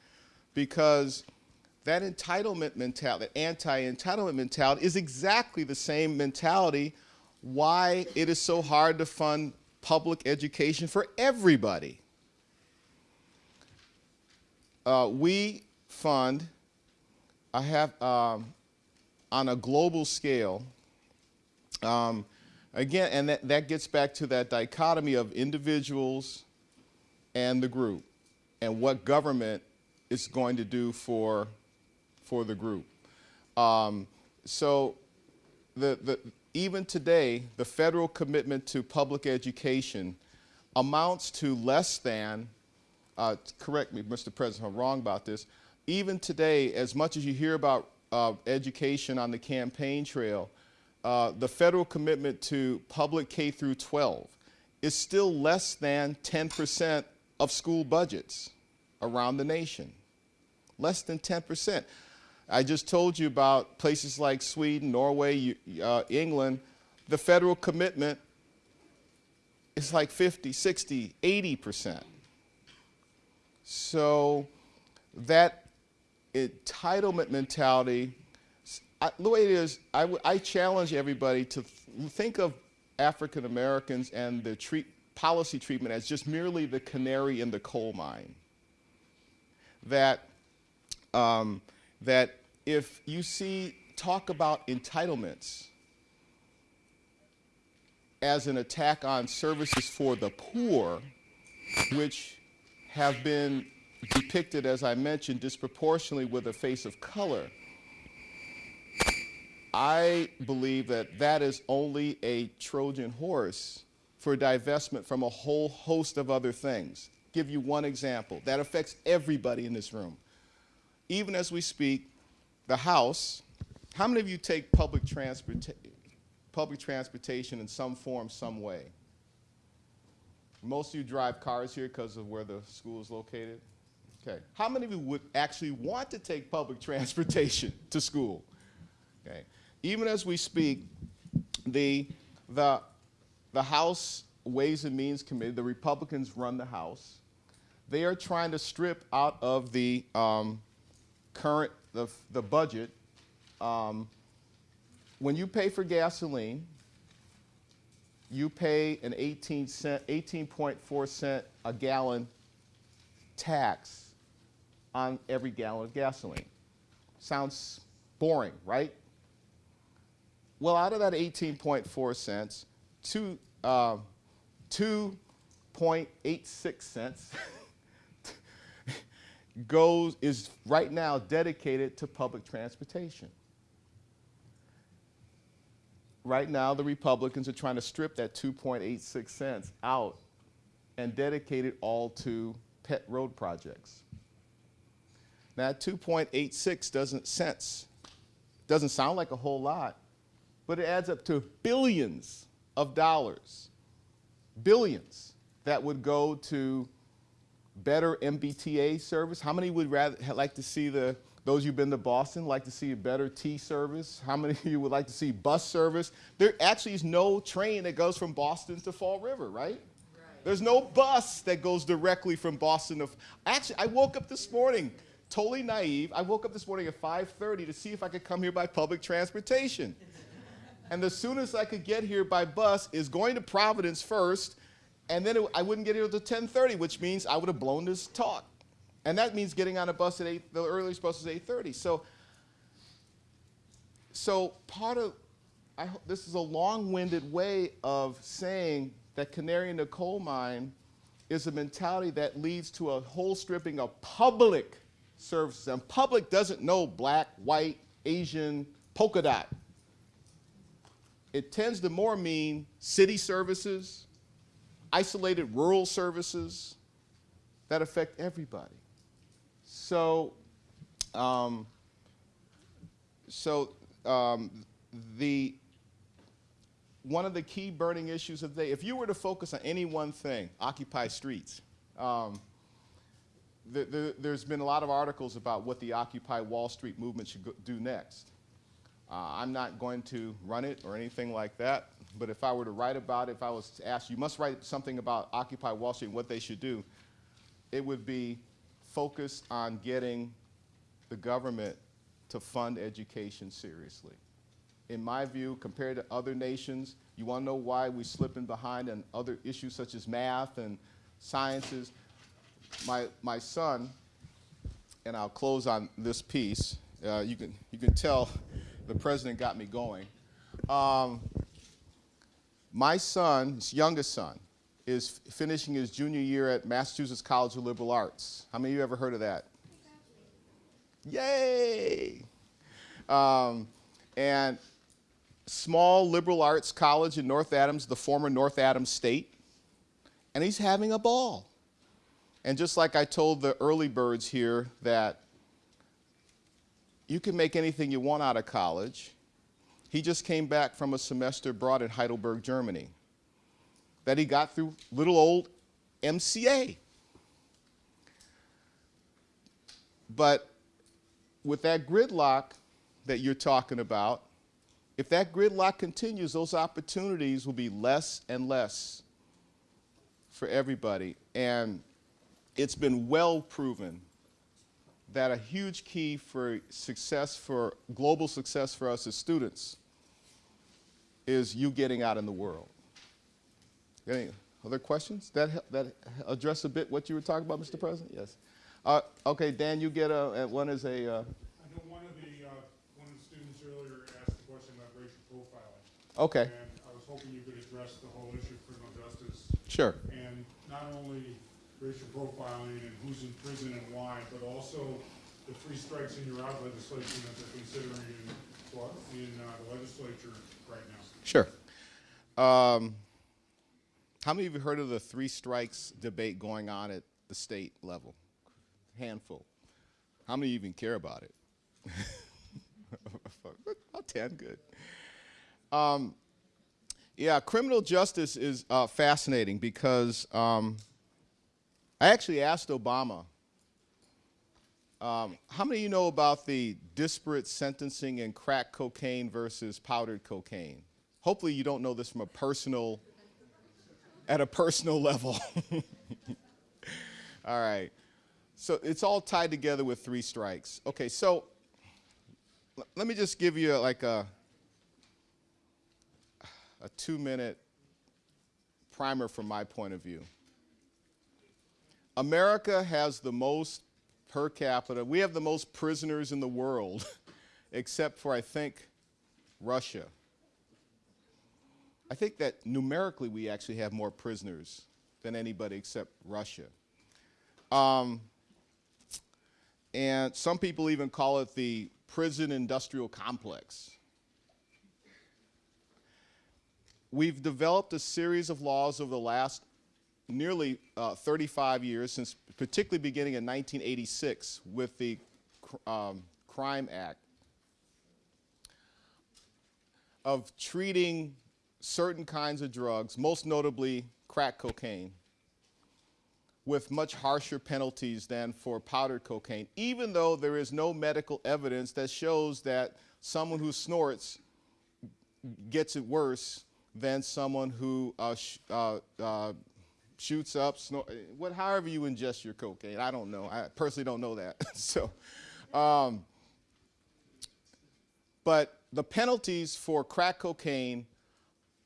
Because that entitlement mentality, that anti-entitlement mentality, is exactly the same mentality why it is so hard to fund public education for everybody. Uh, we fund, I have, um, on a global scale, um, again, and that, that gets back to that dichotomy of individuals and the group and what government is going to do for, for the group. Um, so the, the, even today, the federal commitment to public education amounts to less than, uh, correct me, Mr. President, I'm wrong about this, even today, as much as you hear about uh, education on the campaign trail, uh, the federal commitment to public K through 12 is still less than 10% of school budgets around the nation. Less than 10%. I just told you about places like Sweden, Norway, uh, England. The federal commitment is like 50, 60, 80%. So that entitlement mentality, I, the way it is, I, challenge everybody to th- think of African Americans and the treat, policy treatment as just merely the canary in the coal mine. That, um, that if you see talk about entitlements as an attack on services for the poor, which have been depicted, as I mentioned, disproportionately with a face of color. I believe that that is only a Trojan horse for divestment from a whole host of other things. Give you one example that affects everybody in this room. Even as we speak, the House, how many of you take public, transporta- public transportation in some form, some way? Most of you drive cars here because of where the school is located? Okay. How many of you would actually want to take public transportation to school? Okay. Even as we speak, the, the, the House Ways and Means Committee, the Republicans run the House. They are trying to strip out of the um, current, the, the budget, um, when you pay for gasoline, you pay an 18 cent, 18.4 cent a gallon tax on every gallon of gasoline. Sounds boring, right? Well, out of that 18.4 cents, two, uh, 2.86 cents goes is right now dedicated to public transportation. Right now, the Republicans are trying to strip that 2.86 cents out and dedicate it all to pet road projects. Now, 2.86 doesn't sense, doesn't sound like a whole lot, but it adds up to billions of dollars, billions that would go to better MBTA service. How many would rather like to see the those who've been to Boston like to see a better T service? How many of you would like to see bus service? There actually is no train that goes from Boston to Fall River, right? There's no bus that goes directly from Boston to. Actually, I woke up this morning totally naive. I woke up this morning at 5:30 to see if I could come here by public transportation. And the soonest I could get here by bus is going to Providence first, and then it, I wouldn't get here until 10:30, which means I would have blown this talk. And that means getting on a bus at 8, the earliest bus is 8.30. So, so part of, I, this is a long-winded way of saying that canary in the coal mine is a mentality that leads to a whole stripping of public services. And public doesn't know black, white, Asian, polka dot. It tends to more mean city services, isolated rural services that affect everybody. So, um, so um, the one of the key burning issues of the day, if you were to focus on any one thing, occupy streets. Um, the, the, there's been a lot of articles about what the Occupy Wall Street movement should go, do next. Uh, I'm not going to run it or anything like that, but if I were to write about it, if I was to ask you must write something about Occupy Wall Street and what they should do, it would be focused on getting the government to fund education seriously. In my view, compared to other nations, you want to know why we're slipping behind on other issues such as math and sciences? My, my son, and I'll close on this piece, uh, you, can, you can tell the president got me going. Um, my son, his youngest son, is finishing his junior year at Massachusetts College of Liberal Arts. How many of you ever heard of that? Yay! Um, and small liberal arts college in North Adams, the former North Adams State, and he's having a ball. And just like I told the early birds here that you can make anything you want out of college, he just came back from a semester abroad in Heidelberg, Germany, that he got through little old MCLA. But with that gridlock that you're talking about, if that gridlock continues, those opportunities will be less and less for everybody. And it's been well proven that a huge key for success, for global success for us as students, is you getting out in the world. Any other questions? That, that address a bit what you were talking about, Mr. President? Yes. Uh, okay, Dan, you get a, one as a, uh, I know one of the, uh, one of the students earlier asked a question about racial profiling. okay, And I was hoping you could address the whole issue of criminal justice sure. and not only racial profiling and who's in prison and why, but also the three strikes in your out legislation that they're considering in, in uh, the legislature right now. Sure. Um, how many of you heard of the three strikes debate going on at the state level? Handful. How many even care about it? About 10, good. Um, yeah, criminal justice is uh, fascinating because um, I actually asked Obama, um, how many of you know about the disparate sentencing in crack cocaine versus powdered cocaine? Hopefully you don't know this from a personal, at a personal level. all right. So it's all tied together with three strikes. Okay, so let me just give you like a, a two minute primer from my point of view. America has the most per capita, we have the most prisoners in the world except for, I think, Russia. I think that numerically we actually have more prisoners than anybody except Russia. Um, and some people even call it the prison industrial complex. We've developed a series of laws over the last nearly uh, 35 years, since particularly beginning in 1986 with the um, Crime Act, of treating certain kinds of drugs, most notably crack cocaine, with much harsher penalties than for powdered cocaine, even though there is no medical evidence that shows that someone who snorts gets it worse than someone who uh, uh, uh, shoots up, snor- what, however you ingest your cocaine. I don't know. I personally don't know that. so, um, but the penalties for crack cocaine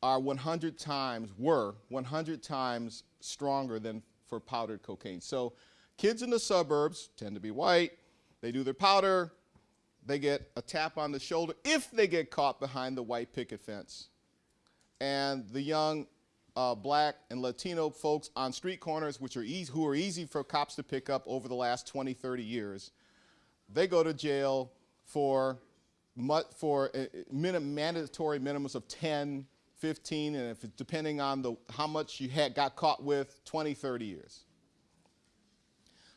are 100 times, were 100 times stronger than for powdered cocaine. So kids in the suburbs tend to be white, they do their powder, they get a tap on the shoulder if they get caught behind the white picket fence. And the young uh, black and Latino folks on street corners, which are easy, who are easy for cops to pick up over the last 20, 30 years, they go to jail for, for uh, minim- mandatory minimums of 10, 15, and if it's depending on the, how much you had got caught with, 20, 30 years.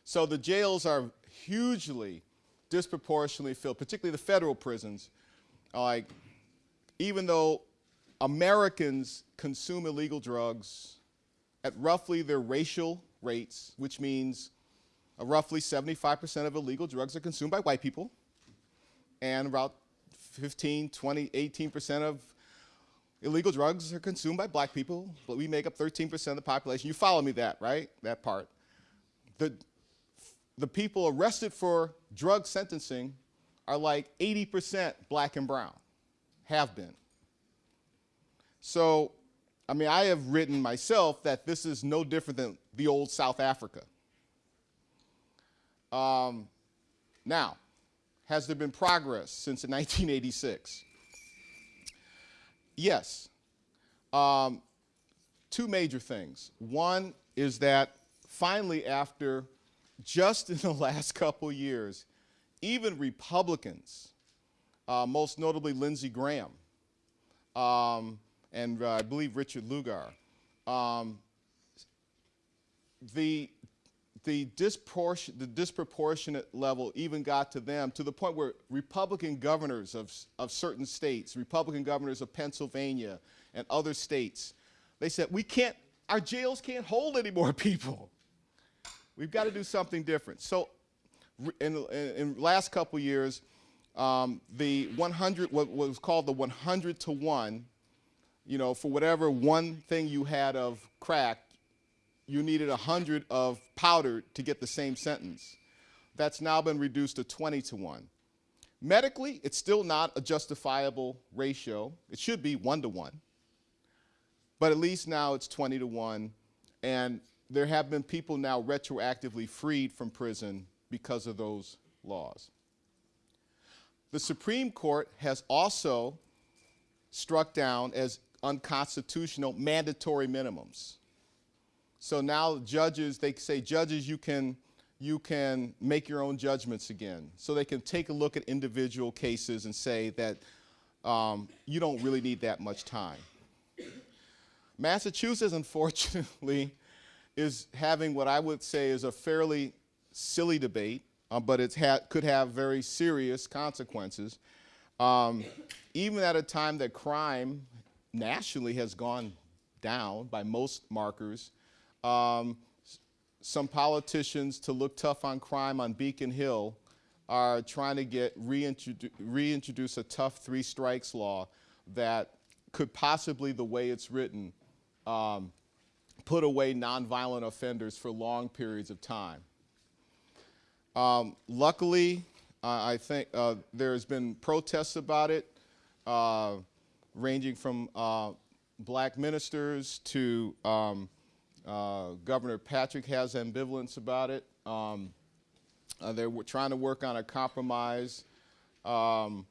So the jails are hugely disproportionately filled, particularly the federal prisons. Like, even though Americans consume illegal drugs at roughly their racial rates, which means uh, roughly 75% of illegal drugs are consumed by white people, and about 15, 20, 18% of illegal drugs are consumed by black people, but we make up 13% of the population. You follow me that, right? That part. The, the people arrested for drug sentencing are like 80% black and brown, have been. So, I mean, I have written myself that this is no different than the old South Africa. Um, now, has there been progress since 1986? Yes. Um, two major things. One is that finally, after just in the last couple years, even Republicans, uh, most notably Lindsey Graham, um, and uh, I believe Richard Lugar, um, the the, the disproportionate level even got to them to the point where Republican governors of, of certain states, Republican governors of Pennsylvania and other states, they said, we can't, our jails can't hold any more people. We've got to do something different. So in, in, in last couple years, um, the 100, what was called the 100 to 1, you know, for whatever one thing you had of crack, you needed 100 of powder to get the same sentence. That's now been reduced to 20 to 1. Medically, it's still not a justifiable ratio. It should be 1 to 1. But at least now it's 20 to 1. And there have been people now retroactively freed from prison because of those laws. The Supreme Court has also struck down as unconstitutional mandatory minimums. So now judges, they say, judges, you can, you can make your own judgments again. So they can take a look at individual cases and say that um, you don't really need that much time. Massachusetts, unfortunately, is having what I would say is a fairly silly debate, uh, but it ha could have very serious consequences. Um, even at a time that crime nationally has gone down by most markers, um, some politicians to look tough on crime on Beacon Hill are trying to get reintrodu reintroduce a tough three strikes law that could possibly, the way it's written, um, put away nonviolent offenders for long periods of time. Um, luckily, uh, I think uh, there's been protests about it, uh, ranging from uh, black ministers to um, uh, Governor Patrick has ambivalence about it. Um, uh, they're trying to work on a compromise. Um,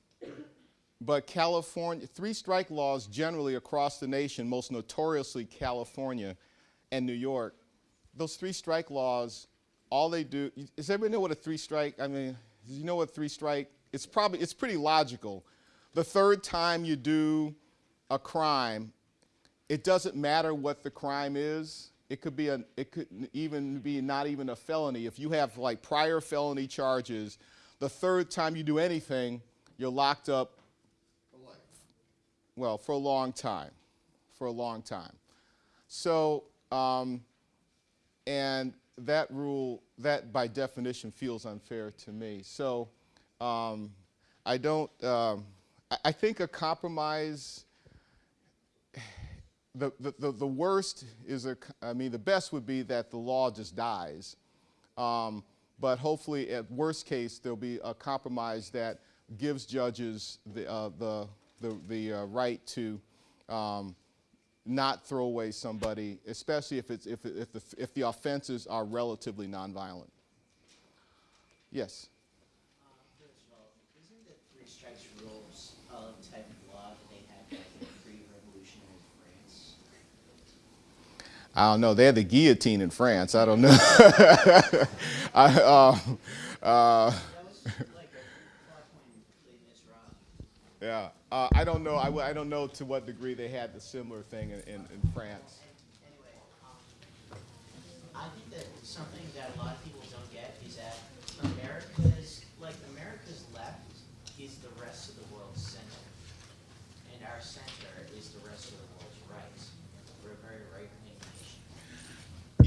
but California, three strike laws generally across the nation, most notoriously California and New York, those three strike laws, all they do, does everybody know what a three strike, I mean, do you know what three strike, it's probably, it's pretty logical. The third time you do a crime, it doesn't matter what the crime is. It could be a, it could even be not even a felony. If you have like prior felony charges, the third time you do anything, you're locked up for life. well, for a long time, for a long time. So, um, and that rule, that by definition feels unfair to me. So, um, I don't, um, I, think a compromise, the, the, the, the worst is a, I mean, the best would be that the law just dies. Um, but hopefully, at worst case, there'll be a compromise that gives judges the, uh, the, the, the uh, right to um, not throw away somebody, especially if, it's, if, if, the, if the offenses are relatively nonviolent. Yes. Uh, First of all, isn't the three strikes rules a type of law that they had back in pre-revolutionary France? I don't know. They had the guillotine in France. I don't know. I, uh, uh, yeah. Uh, I don't know. I, w- I don't know to what degree they had the similar thing in, in, in France. Anyway, um, I think that something that a lot of people don't get is that America's, like, America's left is the rest of the world's center. And our center is the rest of the world's right. We're a very right-wing nation.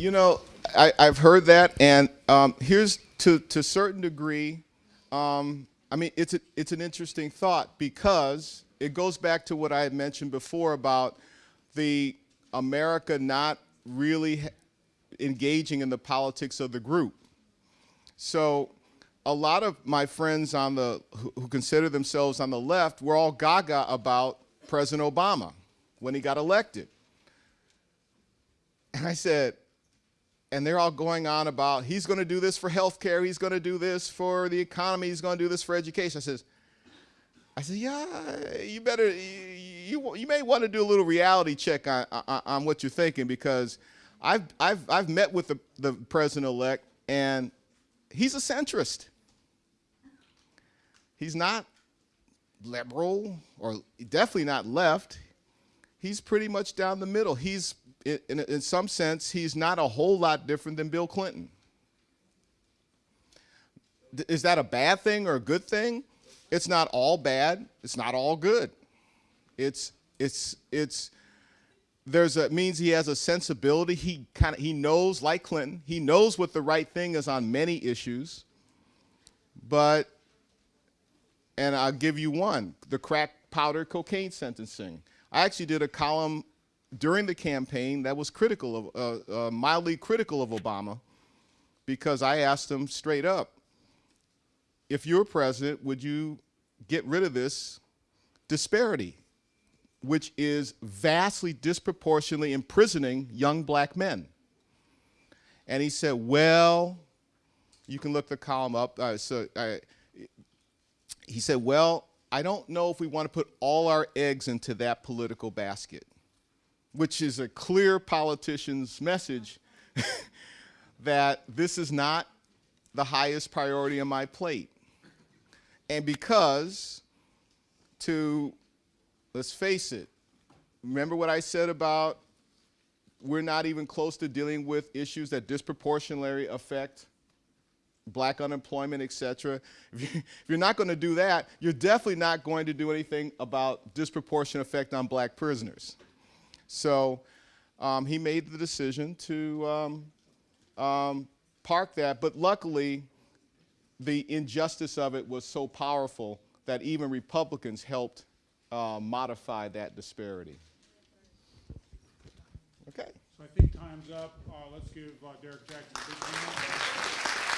You know, I, I've heard that, and um, here's to to a certain degree. Um, I mean, it's a, it's an interesting thought because it goes back to what I had mentioned before about the America not really engaging in the politics of the group. So, a lot of my friends on the who, who consider themselves on the left were all gaga about President Obama when he got elected. And I said, and they're all going on about he's going to do this for healthcare, he's going to do this for the economy, he's going to do this for education. I says, I said, yeah, you better, you, you, may want to do a little reality check on, on, on what you're thinking because I've, I've, I've met with the, the president-elect and he's a centrist. He's not liberal or definitely not left. He's pretty much down the middle. He's, in, in, some sense, he's not a whole lot different than Bill Clinton. Is that a bad thing or a good thing? It's not all bad. It's not all good. It's, it's, it's, there's a, means he has a sensibility. He kind of, he knows, like Clinton, he knows what the right thing is on many issues. But, and I'll give you one, the crack powder cocaine sentencing. I actually did a column during the campaign that was critical of, uh, uh, mildly critical of Obama because I asked him straight up, if you're president, would you get rid of this disparity, which is vastly disproportionately imprisoning young black men? And he said, well, you can look the column up. Uh, so uh, he said, well, I don't know if we want to put all our eggs into that political basket, which is a clear politician's message that this is not the highest priority on my plate. And because, to, let's face it, remember what I said about we're not even close to dealing with issues that disproportionately affect black unemployment, et cetera. If, you, if you're not going to do that, you're definitely not going to do anything about disproportionate effect on black prisoners. So um, he made the decision to um, um, park that, but luckily, the injustice of it was so powerful that even Republicans helped uh, modify that disparity. Okay. So I think time's up. Uh, let's give uh, Derrick Jackson a big hand.